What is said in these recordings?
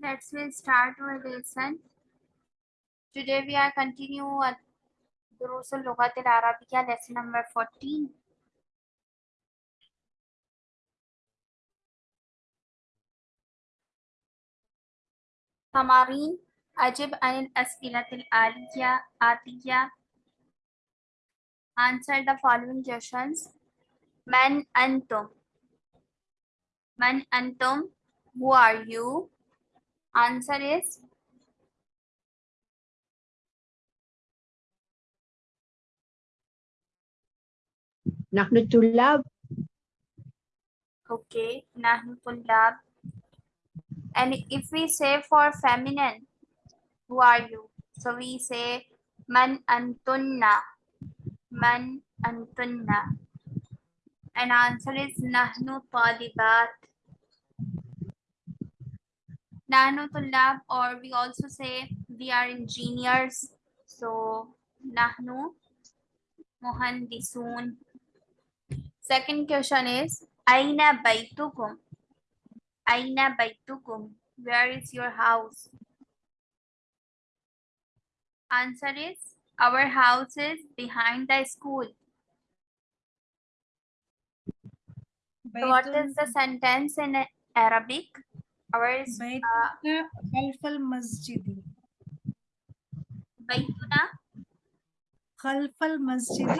Let's will start our lesson. Today we are continue at دروس اللغة العربية lesson number 14. تمارين أجب عن الأسئلة الآلية آتية Answer the following questions. من أنتم؟ من أنتم? Who are you? Answer is نحن الطلاب okay. نحن طلاب. And if we say for feminine, who are you? So we say man antunna. Man antunna. And answer is nahnu talibat. Nahnu tulab or we also say we are engineers. So nahnu muhandisun. Second question is Aina baitukum? Aina baitukum? Where is your house? Answer is our house is behind the school. So what is the sentence in Arabic? ours baituna khalf Masjidi. masjid baituna khalf masjid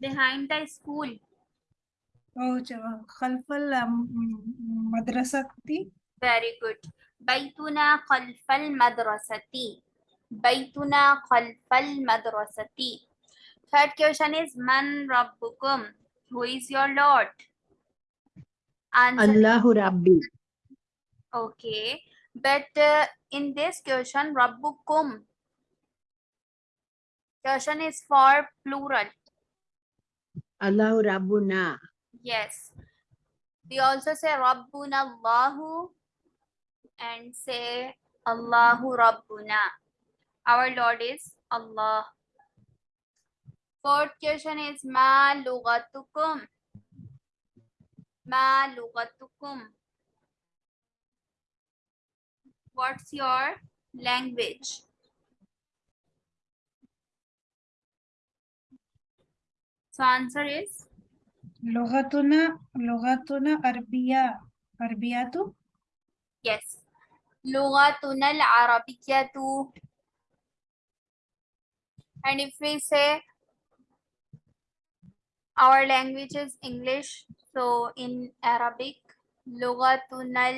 behind the school. oh khalf madrasati very good. baituna Khalfal madrasati baituna Khalfal madrasati third question is man rabbukum who is your lord? answer. Allahu Rabbi. Okay. But uh, in this question, Rabbukum. Question is for plural. Allahu Rabbuna. Yes. We also say Rabbuna Allahu and say Allahu Rabbuna. Our Lord is Allah. Fourth question is Ma Lugatukum. Ma lugatukum. What's your language? So answer is Logatuna Arabic. Arbiya Arbiyatu? Yes. Logatuna al Arabiyatu. And if we say our language is English, so in Arabic, لغتنا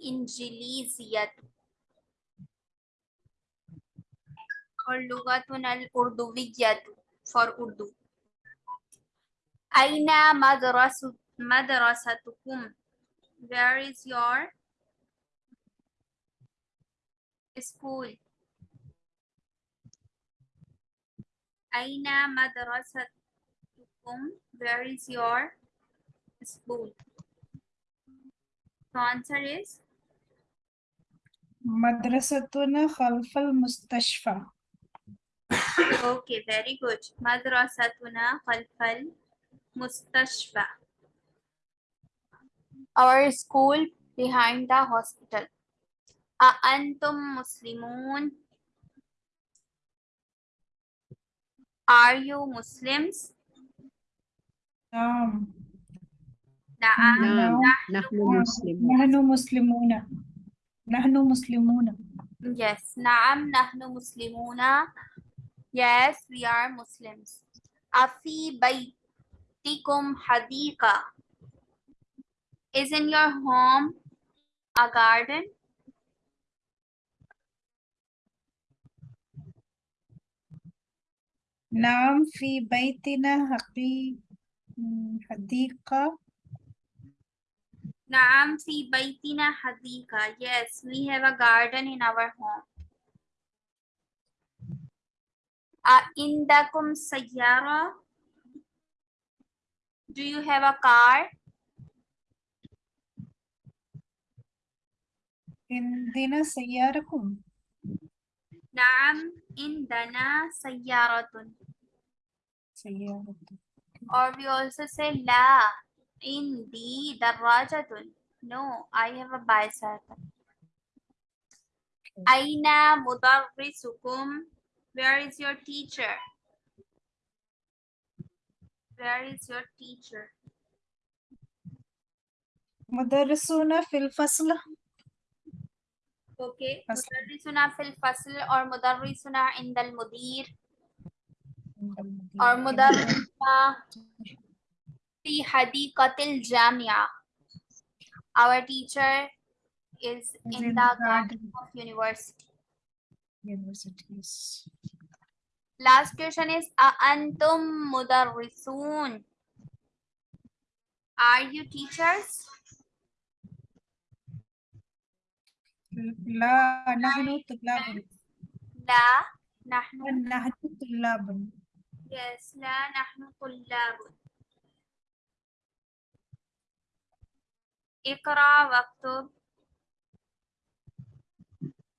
الإنجليزية or لغتنا الأردوية for Urdu. أين مدرسة مدرستكم? Where is your school? أين spoon? Where is your spoon? The answer is? Madrasatuna Khalfal Mustashfa. Okay, very good. Madrasatuna Khalfal Mustashfa. Our school behind the hospital. Muslimun. Are you Muslims? نعم نعم. نعم نحن نعم. مسلمون نحن مسلمون نحن مسلمون Yes. نعم نحن مسلمون. Yes, we are Muslims. أفي بيتكم حديقة? Is in your home a garden? نعم في بيتنا حقي Hadika. Naam fi baitina hadika. Yes, we have a garden in our home. Indakum sayyara. Do you have a car? Indina sayyarakum. Naam, indana sayyaratun. Sayyaratun. Or we also say La. in the darajatun. No, I have a bicycle. Aina mudarrisukum. Where is your teacher? Where is your teacher? Mudarrisuna fil fasl. Okay. Mudarrisuna fil fasl or mudarrisuna indal mudir. or مدرسنا في حديقة الجامعة. Our teacher is Is in in the the garden garden. of university. universities Last question is أأنتم مدرسون? Are you teachers? لا نحن طلاب لا نحن نحن طلاب yes لا نحن طلاب اقرأ واكتب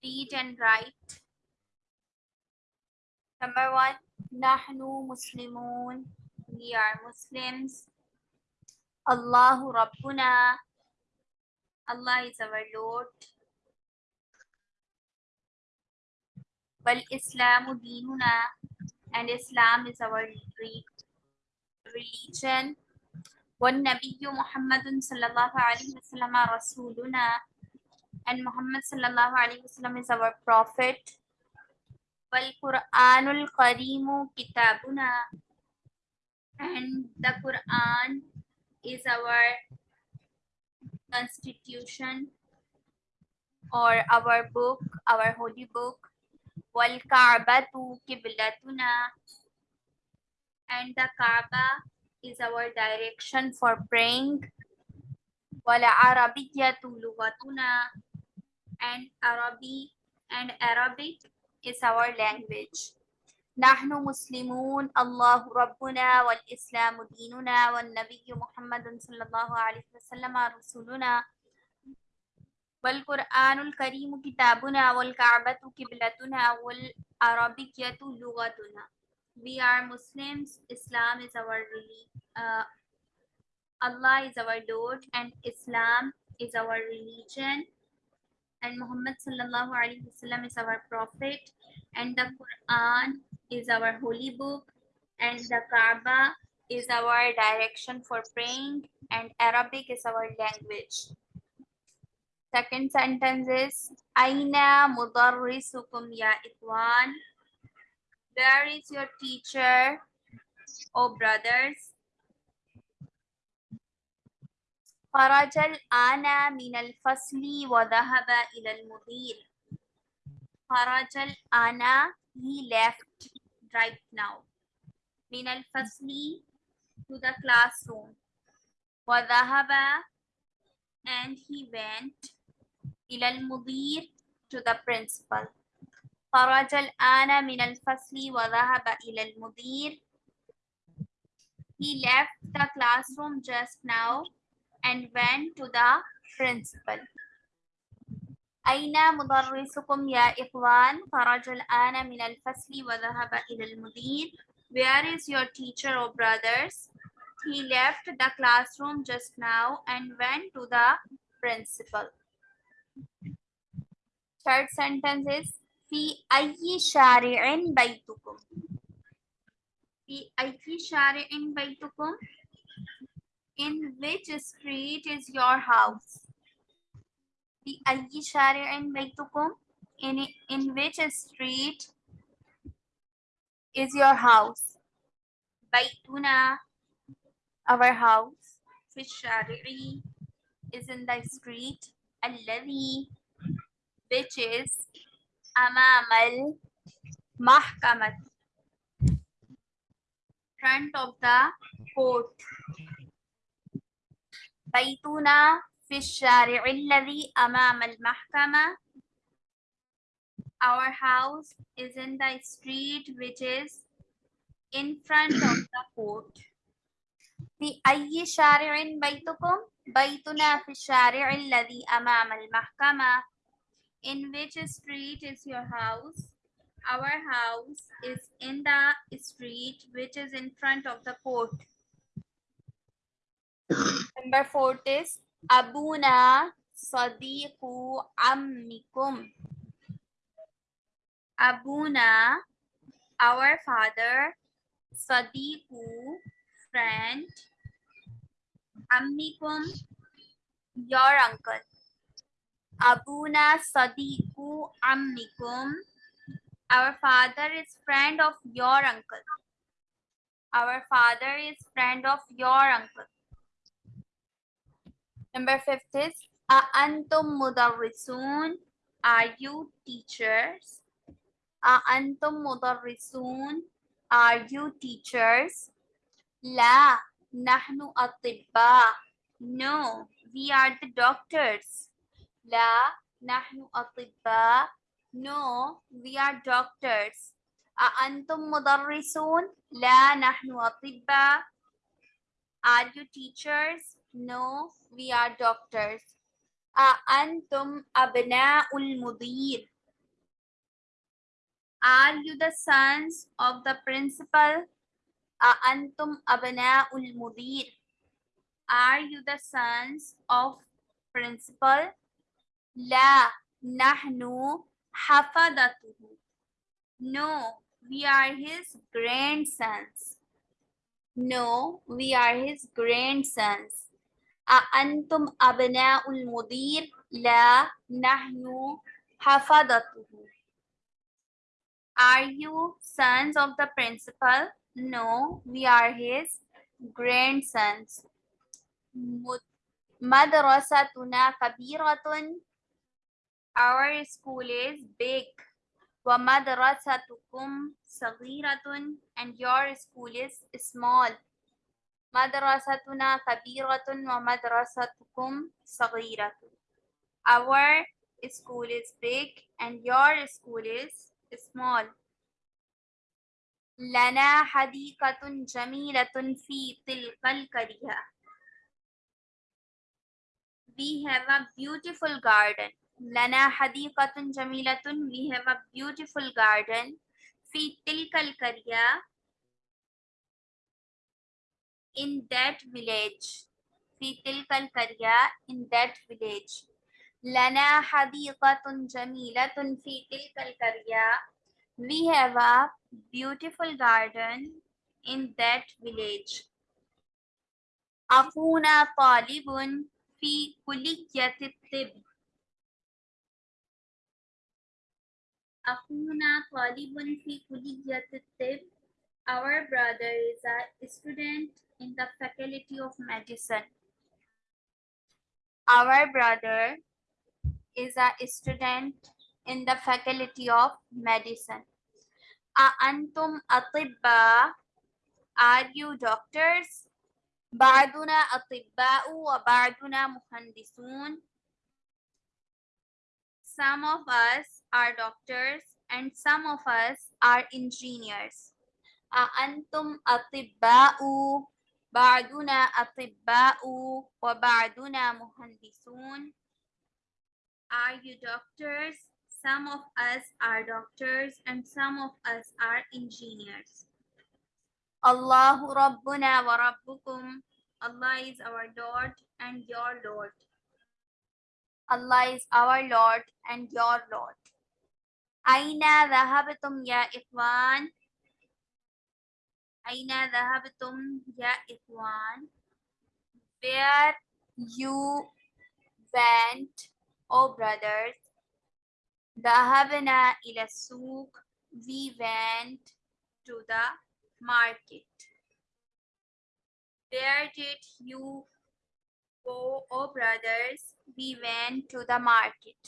read and write number one نحن مسلمون we are Muslims الله ربنا Allah is our Lord والإسلام ديننا and Islam is our re- religion. والنبي محمد صلى الله عليه وسلم رسولنا and Muhammad صلى الله عليه وسلم is our prophet. والقرآن الكريم كتابنا and the Quran is our constitution or our book, our holy book. والكعبة قبلتنا and the Kaaba is our direction for praying. والعربية لغتنا and Arabic and Arabic is our language. نحن مسلمون الله ربنا والإسلام ديننا والنبي محمد صلى الله عليه وسلم رسولنا والقرآن الكريم كتابنا والكعبة قبلتنا والعربية لغتنا. We are Muslims. Islam is our religion. Uh, Allah is our Lord and Islam is our religion. And Muhammad sallallahu alaihi wasallam is our prophet. And the Quran is our holy book. And the Kaaba is our direction for praying. And Arabic is our language. Second sentence is Aina mudarrisukum ya ikwan. Where is your teacher? Oh brothers. Farajal ana min al fasli wa dhahaba ila al mudir. Farajal ana he left right now. Min al fasli to the classroom. Wa and he went إلى المدير to the principal. خرج الآن من الفصل وذهب إلى المدير. He left the classroom just now and went to the principal. أين مدرسكم يا إخوان؟ خرج الآن من الفصل وذهب إلى المدير. Where is your teacher, O brothers? He left the classroom just now and went to the principal. Third sentence is في أي شارع بيتكم؟ في أي شارع بيتكم? In which street is your house? في أي شارع بيتكم? In, in which street is your house? بيتنا our house في الشارع is in the street الذي which is أمام المحكمة front of the court بيتنا في الشارع الذي أمام المحكمة Our house is in the street which is in front of the court. في أي شارع بيتكم؟ بيتنا في الشارع الذي أمام المحكمة. In which street is your house? Our house is in the street which is in front of the court. Number four is أبونا صديق عمكم أبونا our father صديق friend عمكم your uncle أبونا صديق عمكم our father is friend of your uncle our father is friend of your uncle Number fifth is أأنتم مدرسون Are you teachers? أأنتم مدرسون Are you teachers? لا Nahnu atibba. No, we are the doctors. La nahnu atibba. No, we are doctors. A antum mudarrisun? La nahnu atibba. Are you teachers? No, we are doctors. A antum abna'ul mudir? Are you the sons of the principal? Antum abna'ul mudir. Are you the sons of principal? La nahnu hafadatuhu. No, we are his grandsons. No, we are his grandsons. Antum abna'ul mudir. La nahnu hafadatuhu. Are you sons of the principal? No, we are his grandsons. Madrasatuna kabiratun. Our school is big. Wa madrasatukum. And your school is small. Madrasatuna kabiratun wa madrasatukum saghiratun. Our school is big and your school is small. لنا حديقة جميلة في تلك القرية. We have a beautiful garden. لنا حديقة جميلة. We have a beautiful garden. في تلك القرية. In that village. في تلك القرية. In that village. لنا حديقة جميلة في تلك القرية. We have a beautiful garden in that village. Akuna Polibun fi kulikyatib. Akuna Polibun fi kulikyatib. Our brother is a student in the faculty of medicine. Our brother is a student in the faculty of medicine. أأنتم أطباء? Are you doctors? بعضنا أطباء وبعضنا مهندسون. Some of us are doctors and some of us are engineers. أأنتم أطباء؟ بعضنا أطباء وبعضنا مهندسون. Are you doctors? Some of us are doctors and some of us are engineers. Allahu Rabbuna wa Rabbukum. Allah is our Lord and your Lord. Allah is our Lord and your Lord. Aina dhahabtum ya ikhwan? Aina dhahabtum ya ikhwan? Where you went, O oh brothers? Dahabana ilasuk. We went to the market. Where did you go, oh brothers? We went to the market.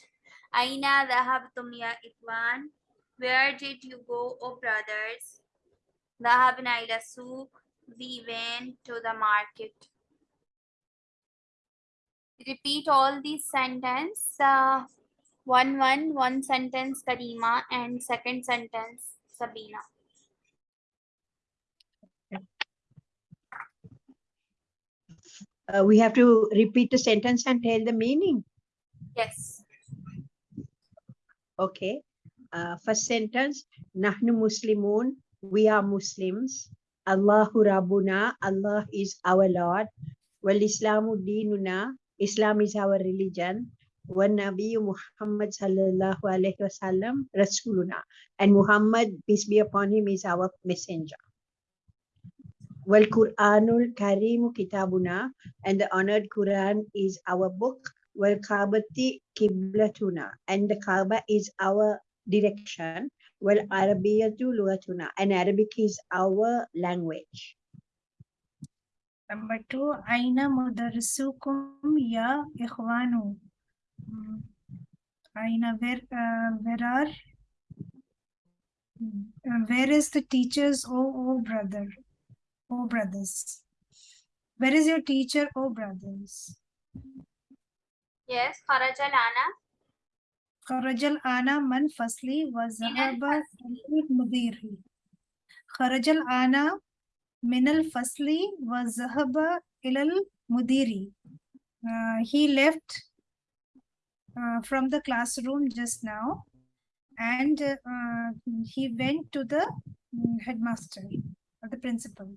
Aina dahabtum ya ikwan? Where did you go, oh brothers? Dahabna ila. We went to the market. Repeat all these sentences. Uh, one one one sentence Karima and second sentence Sabina. Uh, we have to repeat the sentence and tell the meaning. Yes. Okay. Uh, first sentence, Nahnu Muslimun, we are Muslims. Allahu Rabbuna, Allah is our Lord. Wal Islamu Dinuna, Islam is our religion. وَالنَّبِيُّ Muhammad sallallahu alaihi wasallam Rasuluna. And Muhammad, peace be upon him, is our messenger. Wal Quranul Karimu Kitabuna, and the honored Quran is our book. Wal Kaabati Qiblatuna, and the Kaaba is our direction. Wal Arabiyatu Lugatuna, and Arabic is our language. Number two, Aina mudarrisukum ya ikhwanu. Aina, where, uh, where are, uh, where is the teachers, oh, oh brother, oh brothers? Where is your teacher, oh brothers? Yes, Kharajal Ana. Kharajal Ana man fasli wa zahaba mudiri. Kharajal Ana minal fasli wa zahaba ilal mudiri. Uh, he left uh, from the classroom just now and uh, he went to the mm, headmaster or the principal.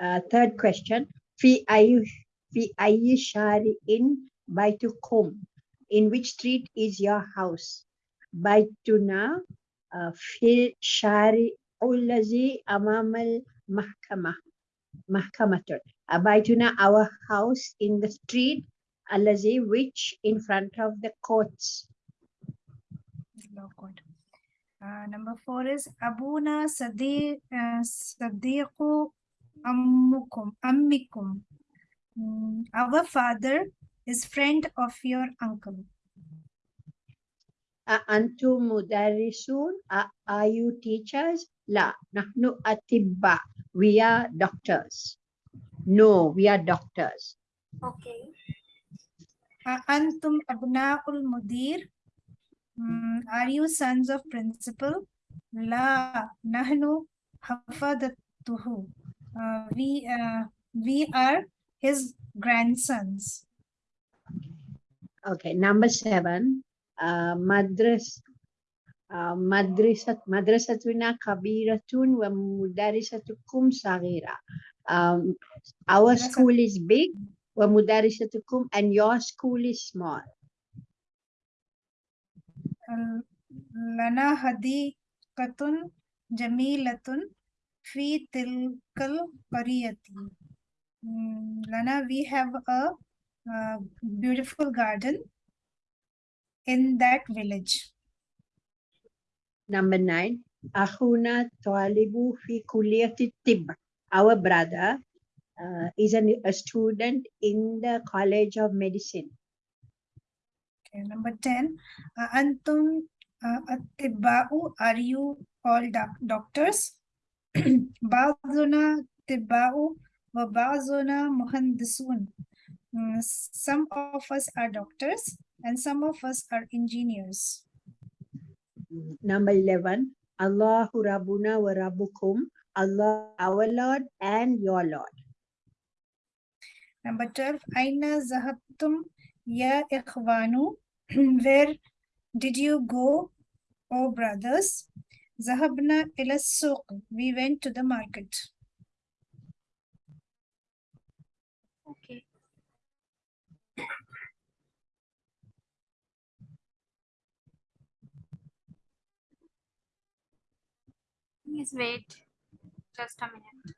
Uh, third question. Fi ayu fi ayi shari in which street is your house? Baituna uh, fi shari ulazi amamal mahkama. Mahkamatun. Uh, Baituna, our house in the street alazi which in front of the courts. Law code. Uh, number four is Abuna Sadiq uh, Sadiqu Ammukum Ammikum. Mm, our father is friend of your uncle. Antum mudarrisun. Uh, are you teachers? La. Nahnu atibba. We are doctors. No, we are doctors. Okay. Antum Abna'ul Mudir. Mm, are you sons of principal? La. Nahnu Hafadatuhu. Uh, we uh, we are his grandsons. Okay, number seven. Uh, madras. Madrasat madrasatuna kabiratun wa mudarisatukum sagira. Um, our school is big. Wa mudarisatukum and your school is small. Lana hadiqatun jamilatun fi tilkal qariyati. Mm, Lana, we have a uh, beautiful garden in that village. Number nine. Akhuna talibu fi kulliyati tibb. Our brother uh, is an, a student in the College of Medicine. Okay, number 10. Uh, Antum uh, atibba'u, are you all doc- doctors? Ba'duna tibba'u wa ba'duna muhandisun. Mm, Some of us are doctors and some of us are engineers. Number 11, Allahu Rabbuna wa Rabbukum, Allah our Lord and your Lord. Number 12. Aina zahabtum ya ikhwanu. Where did you go, O brothers? Zahabna ila. We went to the market. Okay. Please wait just a minute.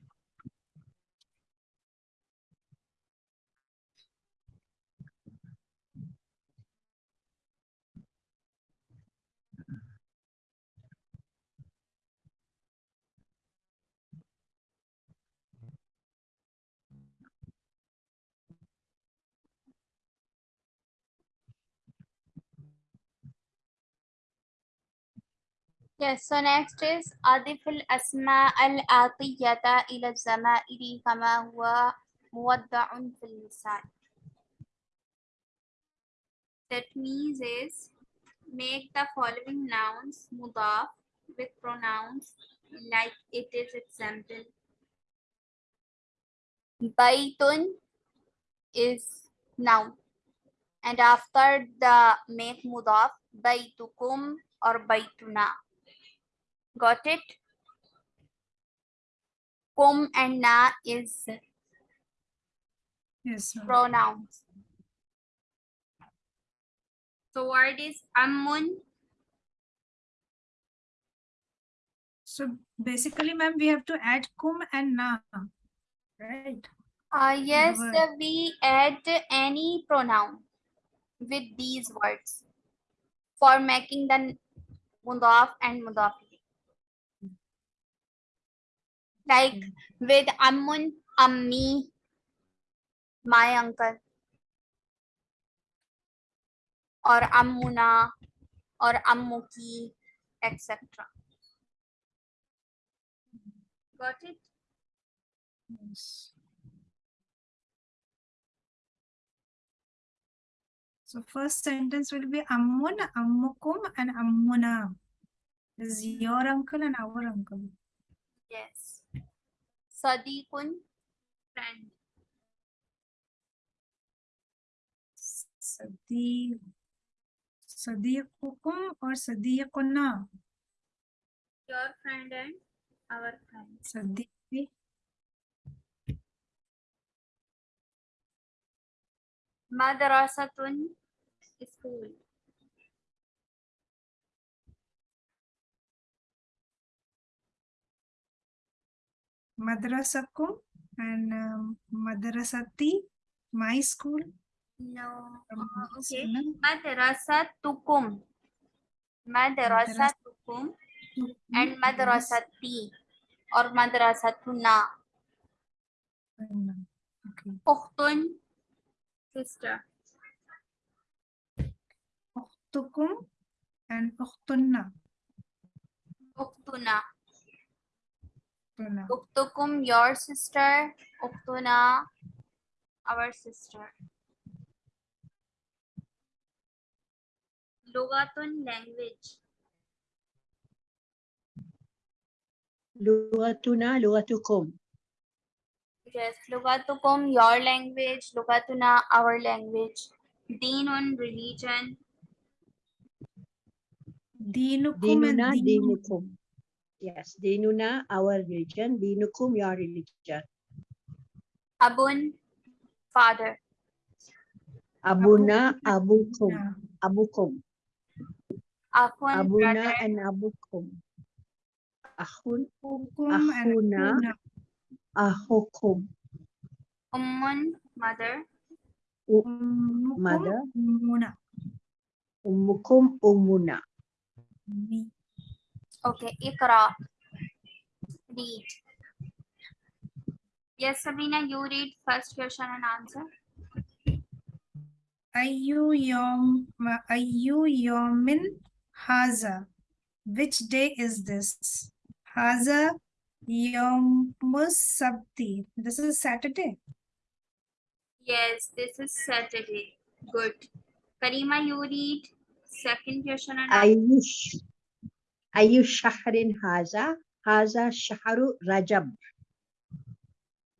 Yes, so next is أضف الأسماء الآتية إلى الزمائر كما هو موضع في المثال. That means is make the following nouns mudaf with pronouns like it is example. Baitun is noun. And after the make mudaf, baitukum or baituna. Got it? Kum and na is Yes, ma'am. pronouns. So word is ammun. So basically, ma'am, we have to add kum and na, right? Uh, yes, uh, we add any pronoun with these words for making the mudaf and mudaf. Like with ammun, ammi, my uncle, or ammuna, or ammuki, etc. Got it? Yes. So first sentence will be ammun, ammukum, and ammuna. This is your uncle and our uncle. Yes. Sadiqun, friend. Sadiq, Sadiqukum or Sadiquna? Your friend and our friend. Sadiq. Madrasatun, school. Madrasakum and um, Madrasati, my school. No. Um, okay. Madrasatukum. Madrasatukum and madrasati or madrasatuna. Okay. Ukhtun, sister. Ukhtukum and Ukhtunna. Ukhtuna. Ukhtunna. Uktukum, your sister. Uktuna, our sister. Lugatun, language. Lugatuna, lugatukum. Yes, Lugatukum, your language. Lugatuna, our language. Dinun, religion. Dinukum and Dinuna, Dinu. Dinukum. Yes, dinuna, our religion. Dinukum, your religion. Abun, father. Abuna, abukum. Abukum. Akhun, Abuna brother. and abukum. Ahun, Ukum and Akhuna. Akhuna. ahukum. Ummun, mother. Ummukum, Mother. Ummuna. Ummukum, umuna. Me. Okay, Ikra. Read. Yes, Sabina, you read first question and answer. Ayu yom, ayu yomin haza. Which day is this? Haza yomus sabti. This is Saturday. Yes, this is Saturday. Good. Karima, you read second question and answer. Ayush. Ayush shahrin haza. Haza shahru rajab.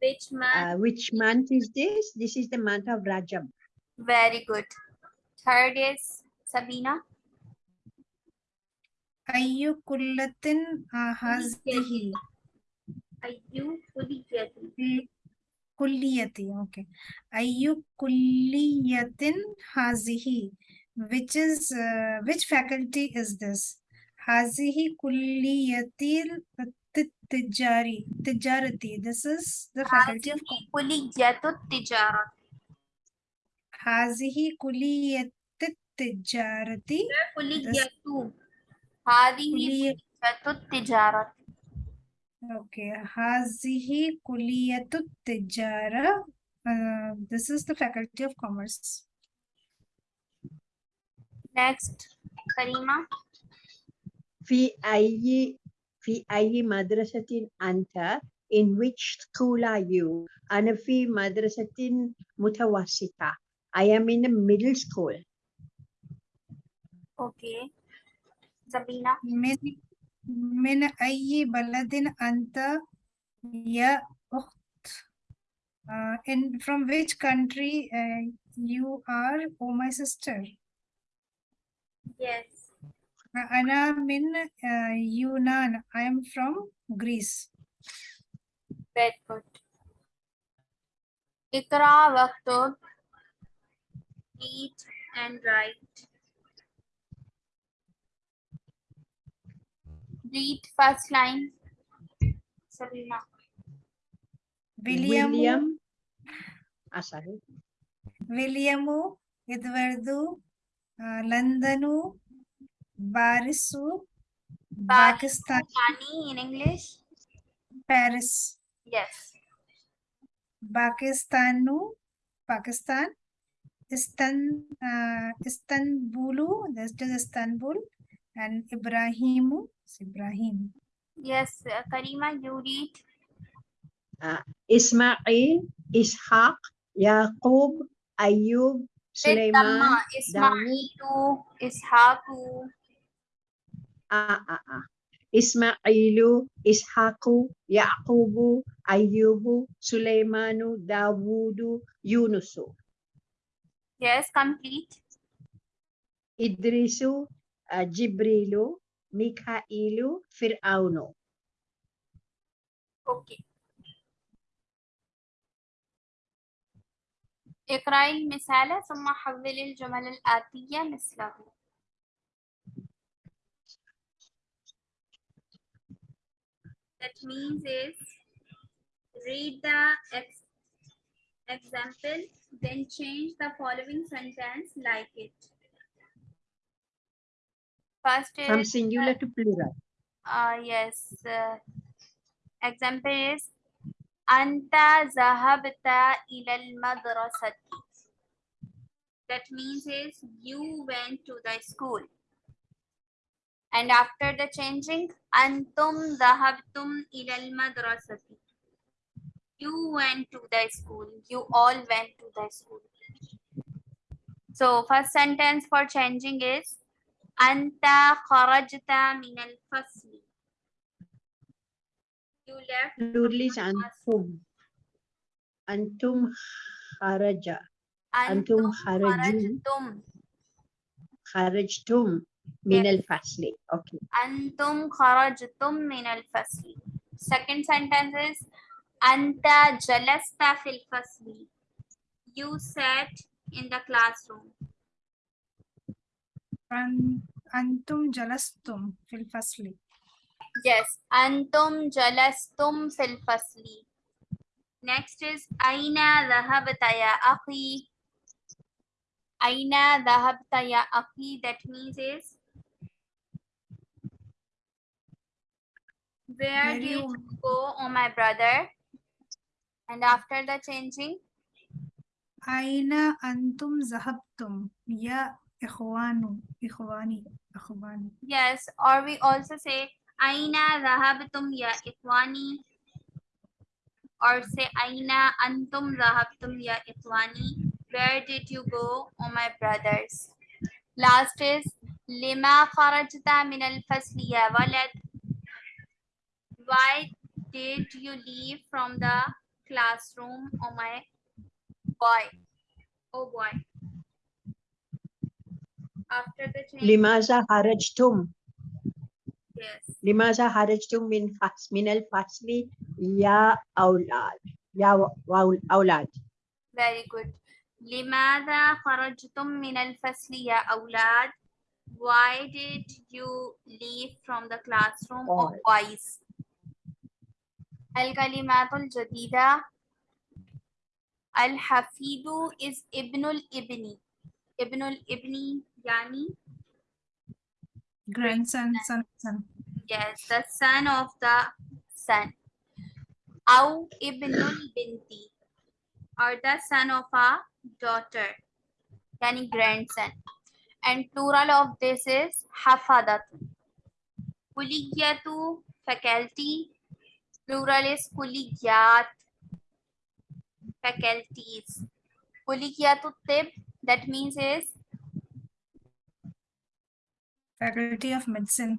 Which month? Uh, which month is this? This is the month of Rajab. Very good. Third is Sabina. Ayu kullatin uh, hazihi. Ayu Kuliyati. Kulliyati. Okay. Ayu kulliyatin hazihi. Which is, uh, which faculty is this? Hazihi kulliyatil tijari. Tijarati. This is the faculty of Hazihi Kuliyatu Tijarat. Hazihi kulliyatit tijarati. Kuliyatu. Hadihi Kuliyat. Kuliyatu Tijarat. Okay, Hazihi Kuliyatut Tijara. Uh, this is the Faculty of Commerce. Next, Karima. في أي في أي مدرسة أنت? In which school are you? أنا في مدرسة متوسطة. I am in a middle school. Okay. Sabina. من من أي بلد أنت يا أخت Uh, in from which country uh, you are, oh my sister? Yes. Uh, Ana min uh, Yunan. I am from Greece. Very good. Ikra waktub. Read and write. Read first line. Sabina. William, William. Ah, sorry. Williamu, Edwardu, uh, Londonu, Barisu, Pakistan, Pani in English. Paris, Yes. Pakistanu, Pakistan, Istan, uh, Istanbulu, that's just Istanbul, and Ibrahimu, Ibrahim. Yes. uh, Karima, you read. Ismail, Ishaq, Yaqub, Ayub, With Sulaiman. Dhamma. Ismailu, Ishaqu. Ah, ah, ah. Ismailu, Ishaqu, Yaqubu, Ayyubu, Sulaimanu, Dawudu, Yunusu. Yes, complete. Idrisu, uh, Jibrilu, Mikailu, Fir'aunu. Okay. اقرأي المثال ثم حولي الجمل الآتية مثله That means is read the ex example, then change the following sentence like it. First is From singular to plural. uh, yes. Uh, example is Anta zahabta ilal madrasati. That means is you went to the school. And after the changing, Antum zahabtum ilal madrasati. You went to the school. You all went to the school. So first sentence for changing is Anta kharajta min al fasli. You left Plural is antum. Antum kharaja. Antum kharaju. kharajtum. Kharajtum min al-fasli. Okay. Antum kharajtum min al fasli. Second sentence is Anta jalasta fil fasli. You sat in the classroom. An- Antum jalastum fil fasli. Yes. Antum jalastum fil fasli. Next is Aina dhahabta ya akhi. Aina dhahabta ya akhi. That means is Where did you- go, oh my brother? And after the changing, Aina antum zahabtum ya ikhwanu ikhwani ikhwani. yes, or we also say Aina dhahabtum ya ikhwani. Or say Aina antum dhahabtum ya ikhwani. Where did you go, oh my brothers? Last is Lima kharajta min al fasli ya walad why did you leave from the classroom oh my boy? Oh boy. After the change. Limaza harajtum yes. Limaza harajtum min fas min al fasli ya aulad ya aulad very good. Limaza kharajtum min al fasli ya aulad why did you leave from the classroom oh boys. or boys? الكلمات الجديدة الحفيد is ابن الابن ابن الابن يعني Grandson, son, son. yes the son of the son أو ابن البنت or the son of a daughter yani grandson and plural of this is hafadatu kuliyatu faculty plural is kuliyat faculties kuliyatu tib that means is Faculty of Medicine.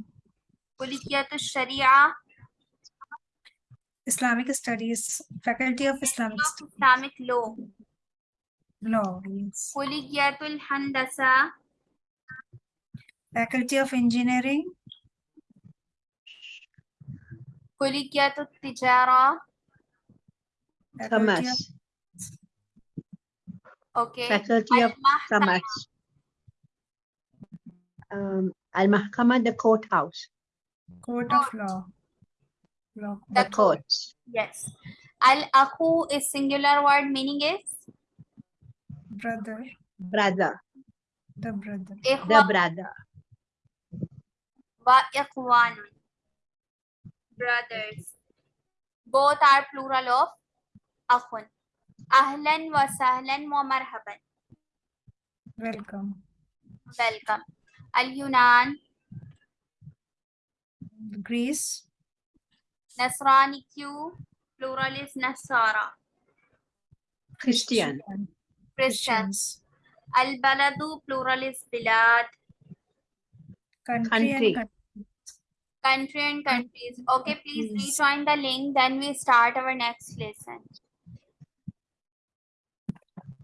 kuliyatu sharia Islamic Studies, Faculty of Islamic of Studies, Islamic law Law, yes. Kuliyatul Handasa Faculty of Engineering, Kuliyatul Tijara Faculty of Commerce. okay Faculty of Al-Mahkama, Commerce. Um, Al Mahkama, the courthouse, Court of Law. Law. the The court. courts. yes Al-Akhu is singular word meaning is Brother, Brother, the brother. the Ikhwa brother. wa ikhwanun brothers. Both are plural of akhun ahlan wa sahlan wa marhaban. Welcome. welcome. Al-yunan. Greece, nasrani q. Plural is nasara. Christian. christian. Christians. al-baladu plural is bilad. Country, Country. Country and countries. Okay please rejoin the link then we start our next lesson